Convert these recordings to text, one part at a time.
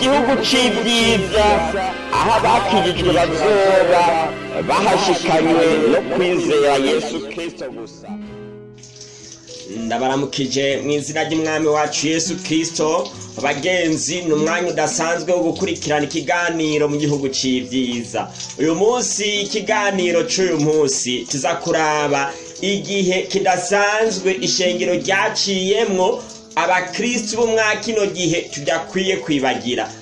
gihugu cy'ibyiza aho abakirijwe bazoba bahashikanywe no kwizera yesu kirisito gusa ndabaramukije mu izina ry'umwami wacu yesu kirisito bagenzi ni umwanya udasanzwe wo gukurikirana ikiganiro mu gihugu cy'ibyiza uyu munsi ikiganiro cy'uyu munsi kizakuraba igihe kidasanzwe ishengero ryaciyemo, Abakristu bo mwa kino gihe tudakwiye kwibagira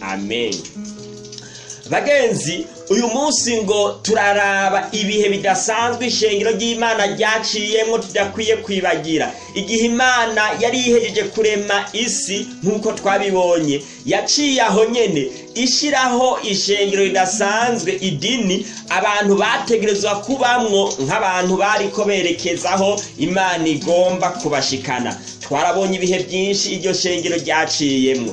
amen bagenzi uyu munsi ngo turaraba ibihe bidasanzwe ishengero ry'imana ryaciyemo tudakwiye kwibagira igihe imana yari yihejeje kurema isi nk'uko twabibonye yaciye aho nyine ishyiraho ishengero ridasanzwe idini abantu bategerezwa kubamwo nk'abantu bari ko berekezaho imana igomba kubashikana twarabonye ibihe byinshi iryo shengero ryaciyemo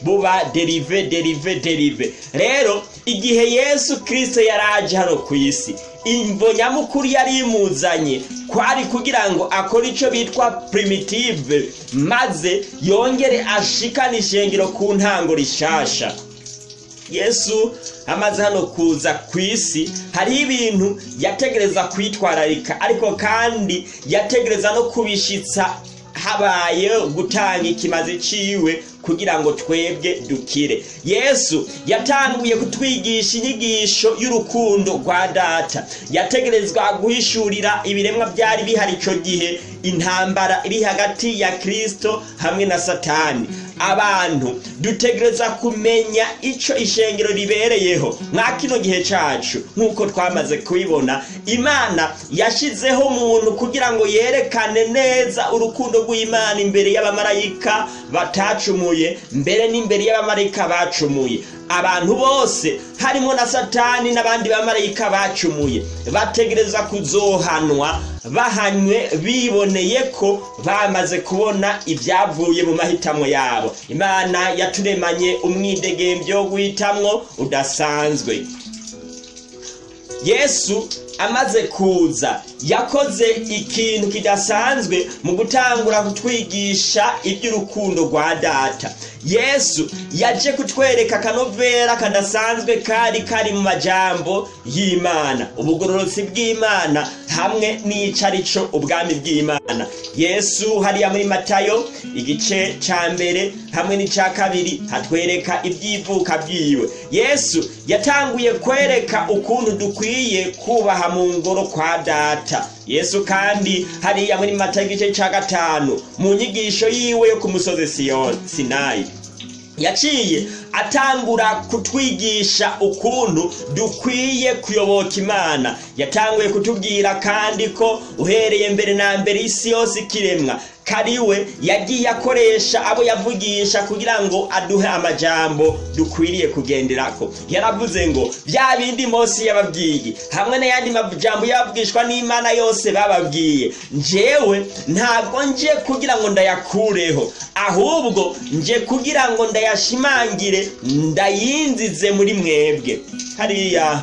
buba derive derive derive rero igihe yesu kirisito yari aje hano ku isi imbo nyamukuru yari imuzanye kwari kugira ngo akore icyo bitwa primitive maze yongere ashikane ishengero ku ntango rishasha yesu amaze hano kuza ku isi hariho ibintu yategereza kwitwararika ariko kandi yategereza no kubishyitsa habaye gutanga ikimazi ciwe kugira ngo twebwe dukire yesu yatanguye kutwigisha inyigisho y'urukundo rwa data yategerezwa guhishurira ibiremwa byari bihari icyo gihe intambara iri hagati ya kirisito hamwe na satani abantu dutegereza kumenya icyo ishengero ribereyeho nka kino gihe cyacu nk'uko twamaze kubibona imana yashyizeho umuntu kugira ngo yerekane neza urukundo rw'imana imbere y'abamarayika batacumuye mbere n'imbere y'abamarayika bacumuye abantu bose harimo na satani n'abandi bamarayika bacumuye bategereza kuzohanwa bahanywe biboneye ko bamaze kubona ibyavuye mu mahitamo yabo imana yaturemanye umwidegembyo guhitamo udasanzwe yesu amaze kuza yakoze ikintu kidasanzwe mu gutangura kutwigisha iby'urukundo rwa data yesu yaje kutwereka akanovera kadasanzwe kari kari mu majambo y'imana ubugororotsi bw'imana hamwe n'icarico ubwami bw'imana yesu hariya muri matayo igice cya mbere hamwe n'icya kabiri hatwereka iby'ivuka byiwe yesu yatanguye kwereka ukuntu dukwiye kubaha mu ngoro kwa data yesu kandi hariya muri mata igice cya gatanu mu nyigisho yiwe yo ku musozi sinayi yaciye atangura kutwigisha ukuntu dukwiye kuyoboka imana yatanguye kutubwira kandi ko uhereye mbere na mbere isi yose ikiremwa kariwe yagiye akoresha abo yavugisha kugira ngo aduhe amajambo dukwiriye kugenderako yaravuze ngo bya bindi Mose yababwiye hamwe n'ayandi majambo yababwishwa n'imana yose bababwiye njyewe ntabwo nje kugira ngo ndayakureho ahubwo nje kugira ngo ndayashimangire ndayinzize muri mwebwe hariya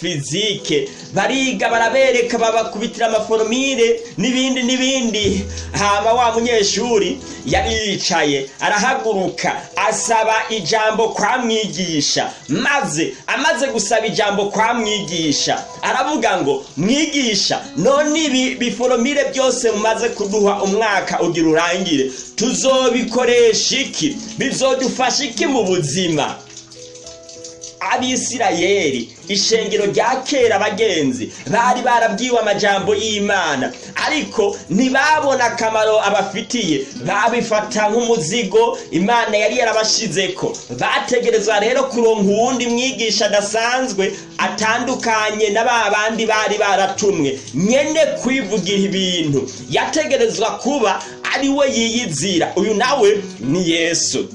fizike bariga barabereka babakubitira amaforomire n'ibindi n'ibindi hama wa munyeshuri yari yicaye arahaguruka asaba ijambo kwa mwigisha maze amaze gusaba ijambo kwa mwigisha aravuga ngo mwigisha none ibi biforomire byose mumaze kuduha umwaka ugira urangire tuzobikoresha iki bizodufasha iki mu buzima abisirayeri ishengero rya kera abagenzi bari barabwiwe amajambo y'imana ariko ntibabona akamaro abafitiye babifata nk'umuzigo imana yari yarabashize ko bategerezwa rero kuronka uwundi mwigisha adasanzwe atandukanye n’aba ba bandi bari baratumwe nyene kwivugira ibintu yategerezwa kuba ari we yiyizira uyu nawe ni yesu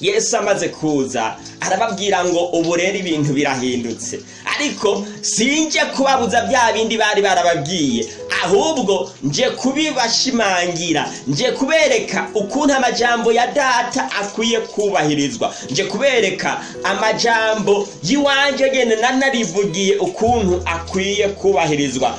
yesu amaze kuza arababwira ngo uburere ibintu birahindutse ariko sinjye kubabuza bya bindi bari barababwiye ahubwo nje kubibashimangira nje kubereka ukuntu amajambo ya data akwiye kubahirizwa nje kubereka amajambo y'iwanjye nyine nanarivugiye ukuntu akwiye kubahirizwa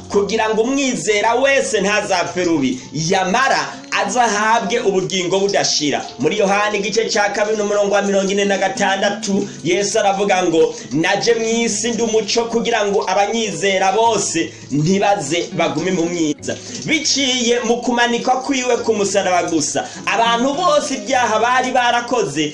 kugira ngo umwizera wese ntazapfe rubi yamara aze ahabwe ubugingo budashira muri yohani igice cya kabiri n'umurongo wa mirongo ine na gatandatu yesu aravuga ngo naje mu isi ndi umuco kugira ngo abanyizera bose ntibaze bagume mu myiza biciye mu kumanikwa kwiwe ku musaraba gusa abantu bose ibyaha bari barakoze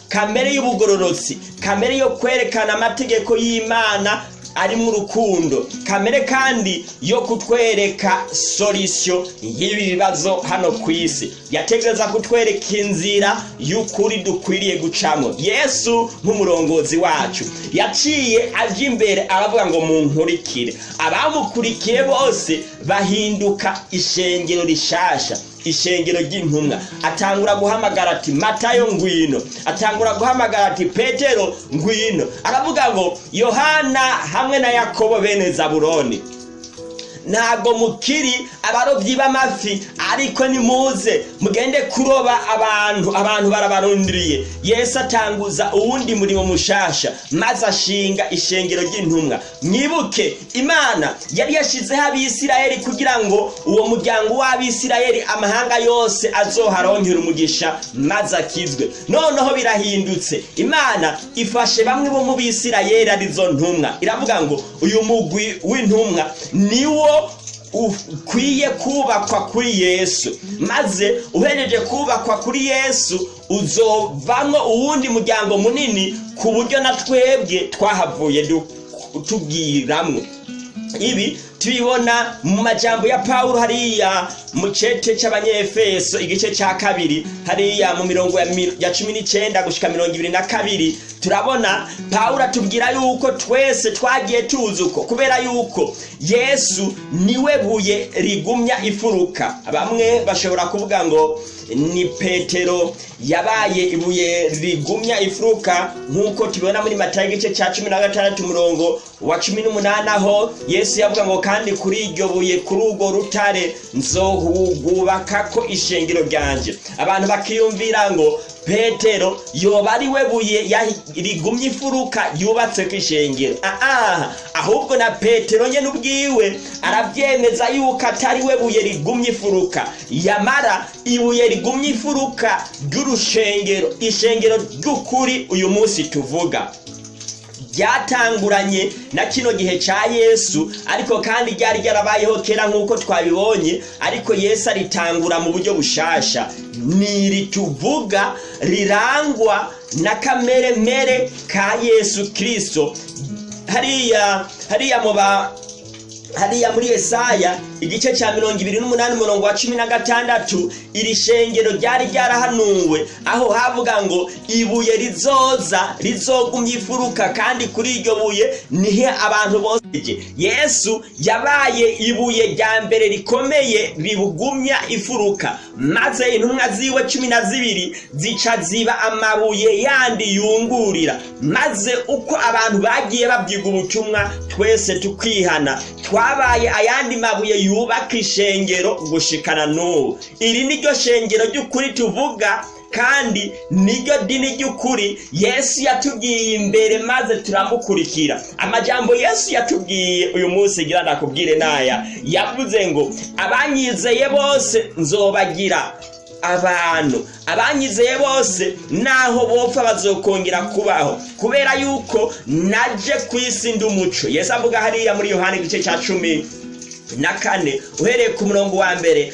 kamere y'ubugororotsi kamere yo kwerekana amategeko y'imana ari mu rukundo, kamere kandi yo kutwereka solisiyo y'ibi bibazo hano ku isi yatekereza kutwereka inzira y'ukuri dukwiriye gucamo yesu nk'umurongozi wacu yaciye ajya imbere aravuga ngo munkurikire abamukurikiye bose bahinduka ishengero rishasha ishengero ry'intumwa atangura guhamagara ati matayo ngwino atangura guhamagara ati petero ngwino aravuga ngo yohana hamwe na yakobo bene zaburoni ntabwo mukiri abarobyi b'amafi ariko nimuze mugende kuroba abantu abantu barabarundiriye yesu atanguza uwundi murimo mushasha maze ashinga ishengero ry'intumwa mwibuke imana yari yashyizeho abisirayeli kugira ngo uwo muryango w'abisirayeli amahanga yose azoharonkera umugisha maze akizwe noneho birahindutse imana ifashe bamwe bo mu bisirayeli arizo ntumwa iravuga ngo uyu mugwi w'intumwa ni wo ukwiye kubakwa kuri yesu maze uhereje kubakwa kuri yesu uzovamo uwundi muryango munini ku buryo na twebwe twahavuye tubwiramwo ibi tubibona mu majyambere ya paul hariya mu cece cy'abanyefeso igice cya kabiri hariya mu mirongo ya cumi n'icyenda gushyika mirongo ibiri na kabiri turabona pawulo atubwira yuko twese twagiye tuzi uko kubera yuko yesu niwe buye rigumya ifuruka bamwe bashobora kuvuga ngo ni petero yabaye ibuye rigumya ifuruka nk'uko tubibona muri matayo igice cya cumi na gatandatu umurongo wa cumi n'umunani aho yesu yavuga ngo kandi kuri iryo buye kuri urwo rutare nzo bwubaka ko ishingiro ryanjye abantu bakiyumvira ngo petero yoba ari we buye rigumye imfuruka yubatse ku ishengero aha ahubwo na petero nyine ubwiwe arabyemeza yuko atari we buye rigumye imfuruka yamara ibuye rigumye imfuruka ry'urushengero ishengero ry'ukuri uyu munsi tuvuga ryatanguranye na kino gihe cya yesu ariko kandi ryari ryarabayeho kera nk'uko twabibonye ariko yesu aritangura mu buryo bushasha ni iri rirangwa na kamere mere ka yesu kirisito hariya hariya mu hariya muri esaya igice cya mirongo ibiri n'umunani umurongo wa cumi na gatandatu iri shengero ryari ryarahanuwe aho havuga ngo ibuye rizoza rizogumya ifuruka kandi kuri iryo buye nihe abantu bose yesu yabaye ibuye rya mbere rikomeye ribugumya ifuruka maze intumwa ziwe cumi na zibiri zica ziba amabuye yandi yungurira maze uko abantu bagiye babyiga ubutumwa twese tukihana twabaye ayandi mabuye yubaka ishengero gushikana n'ubu iri ni ryo shengero ry'ukuri tuvuga kandi niryo dini ry'ukuri yesu yatubwiye imbere maze turamukurikira amajambo yesu yatubwiye uyu munsi gira nakubwire naya yavuze ngo abanyizeye bose nzobagira abantu abanyizeye bose naho bopfa bazokongera kubaho kubera yuko naje ku isi ndi umuco yesu avuga hariya muri yohani igice cya cumi na kane uhereye ku murongo wa mbere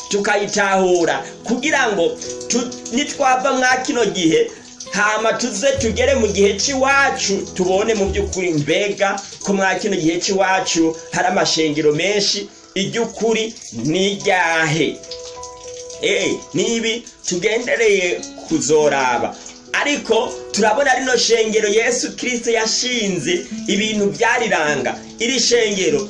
tukayitahura kugira ngo nitwava mwa kino gihe hama tuze tugere mu gihe cy'iwacu tubone mu by'ukuri mbega ko mwa kino gihe cy'iwacu hari amashengero menshi iby'ukuri n'iryahe eh, nibi tugendereye kuzoraba ariko turabona rino shengero yesu kirisito yashinze ibintu byariranga iri shengero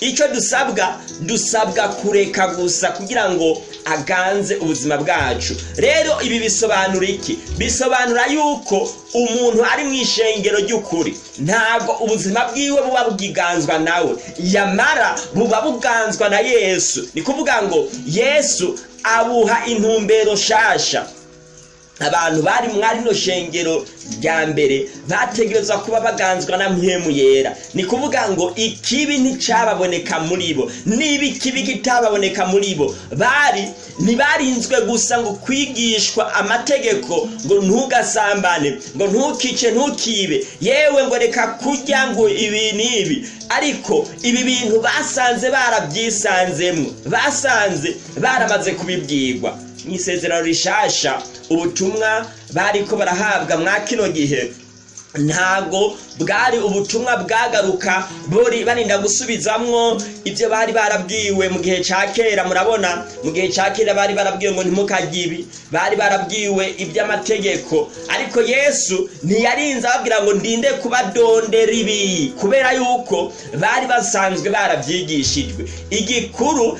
icyo dusabwa dusabwa kureka gusa kugira ngo aganze ubuzima bwacu rero ibi bisobanura iki bisobanura yuko umuntu ari mu ishengero ry'ukuri ntabwo ubuzima bwiwe buba bwiganzwa nawe yamara buba buganzwa na yesu ni kuvuga ngo yesu abuha intumbero nshasha abantu bari mwari no shengero rya mbere bategerezwa kuba baganzwa na mpemu yera ni kuvuga ngo ikibi nticyababoneka muri bo niba ikibi kitababoneka muri bo bari ntibarinzwe gusa ngo kwigishwa amategeko ngo ntugasambane ngo ntukice ntukibe yewe ngo reka kurya ngo ibi n'ibi ariko ibi bintu basanze barabyisanzemo basanze baramaze kubibwirwa mu isezerano rishasha ubutumwa bari bariko barahabwa mwa kino gihe ntago, bwari ubutumwa bwagaruka buri barinda gusubizamwo ibyo bari barabwiwe mu gihe cya kera murabona mu gihe cya kera bari barabwiwe ngo ntimukarye bari barabwiwe iby'amategeko ariko yesu ntiyarinze ababwira ngo ndinde kubadondera ibi kubera yuko bari basanzwe barabyigishijwe igikuru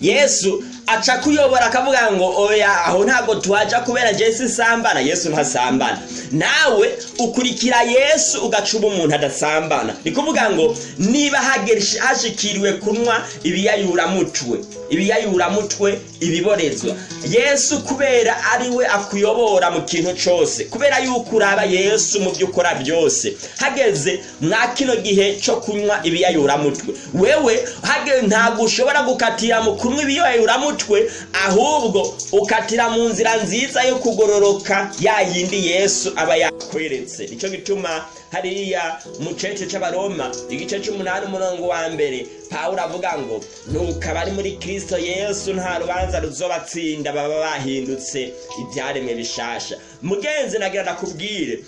yesu aca kuyobora akavuga ngo oya aho ntabwo tuhaja kubera jesu sambana yesu ntasambana nawe ukurikira yesu ugacuba umuntu adasambana ni kuvuga ngo niba hashikiriwe kunywa ibiyayuramutwe ibiyayuramutwe ibiborezwa yesu kubera ari we akuyobora mu kintu cyose kubera yuko uraba yesu mu byo ukora byose hageze mwa kino gihe cyo kunywa ibiyayuramutwe wewe ntabwo ushobora gukatira mu kunywa ibiyayuramutwe mutwe ahubwo ukatira mu nzira nziza yo kugororoka ya yindi yesu aba yakweretse nicyo gituma hariya mu cece cy'abaroma igice cy'umunani umurongo wa mbere pawulo avuga ngo nuko abari muri kirisito yesu nta rubanza ruzobatsinda baba bahindutse ibyaremwe bishasha mugenzi nagira nakubwire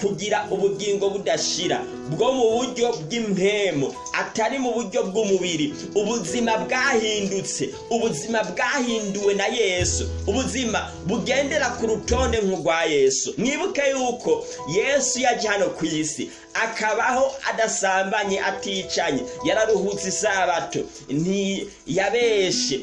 kugira ubugingo budashira bwo mu buryo bw'impemu atari mu buryo bw'umubiri ubuzima bwahindutse ubuzima bwahinduwe na yesu ubuzima bugendera ku rutonde nk'urwa yesu mwibuke yuko yesu yajya hano ku isi akabaho adasambanye aticanye yararuhutse isabato ntiyabeshe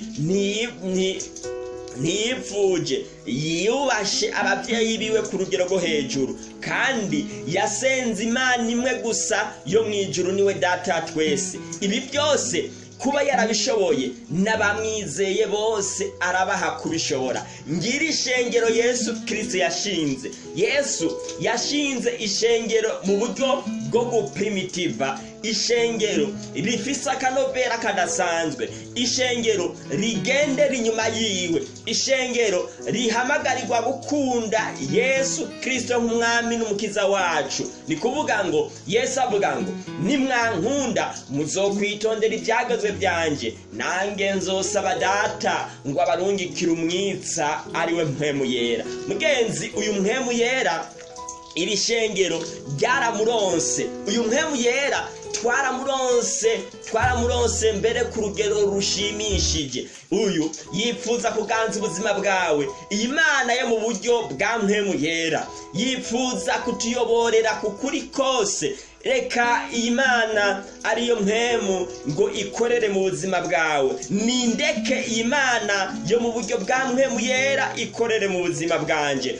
ntiyipfuje yubashe ababyeyi biwe ku rugero rwo hejuru kandi yasenze imana imwe gusa yo mu ijuru niwe data twese ibi byose kuba yarabishoboye n'abamwizeye bose arabaha kubishobora ngira ishengero yesu kirisite yashinze yesu yashinze ishengero mu buryo bwo gupimitiva ishengero rifise akanovera kadasanzwe ishengero rigendera inyuma yiwe ishengero rihamagarirwa gukunda yesu kirisito nk'umwami n'umukiza wacu ni kuvuga ngo yesu avuga ngo nimwankunda muzokwitondera ibyagazwe byanjye nange nzosaba data ngo abarungikire umwitsa ariwe mpemu yera mugenzi uyu mpemu yera iri shengero ryaramuronse uyu mpemu yera twaramuronse twaramuronse mbere ku rugero rushimishije uyu yipfuza kuganza ubuzima bwawe iyi mana yo mu buryo bwa yera yipfuza kutuyoborera ku kuri kose reka imana ariyo mpemu ngo ikorere mu buzima bwawe ni ndeke imana yo mu buryo bwa mpemu yera ikorere mu buzima bwanjye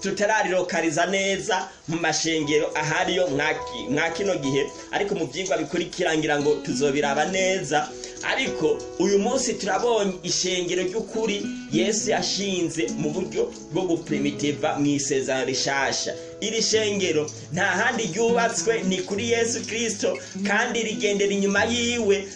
tutararirokariza neza mu mashengero ahariyo mwa kino gihe ariko mu byigwa bikurikirangira ngo tuzobiraba neza ariko uyu munsi turabonye ishengero ry'ukuri Yesu yashinze mu buryo bwo gupurimitiva mu isezerano rishasha iri shengero nta handi ryubatswe ni kuri yesu kirisito kandi rigendera inyuma yiwe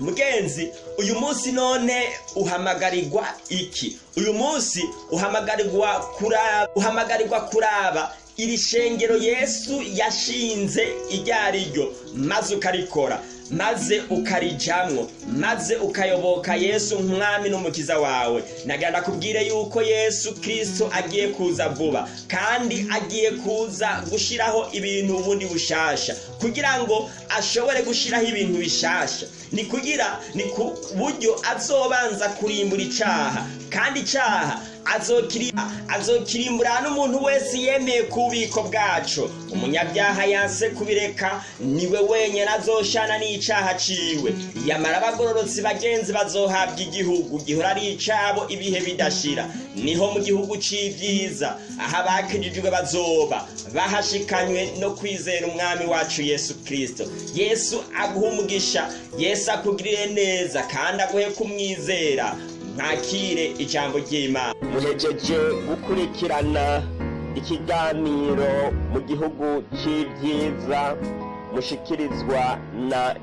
mugenzi uyu munsi none uhamagarirwa iki uyu munsi uhamagarirwa kuraba uhamagarirwa kuraba iri shengero yesu yashinze iryo ari ryo maze ukarikora maze ukarijyamo maze ukayoboka yesu nk'umwami n'umukiza wawe nagenda kubwire yuko yesu kirisito agiye kuza vuba kandi agiye kuza gushyiraho ibintu ubundi bushasha kugira ngo ashobore gushyiraho ibintu bishasha ni kugira ni ku buryo azobanza kurimbura icyaha kandi icyaha azokirimbura n'umuntu wese yemeye ku bubiko bwacu umunyabyaha yanse kubireka niwe wenyine azoshana n'icyaha aciwe yamara abagororotsi bagenzi bazohabwa igihugu gihora ari icyabo ibihe bidashira niho mu gihugu cy'ibyiza aho abakirijwe bazoba bahashikanywe no kwizera umwami wacu yesu kirisito yesu umugisha yesu akugirire neza kandi aguhe kumwizera ntakire ijambo ry'imana muhejeje gukurikirana ikiganiro mu gihugu cy'ibyiza mushikirizwa na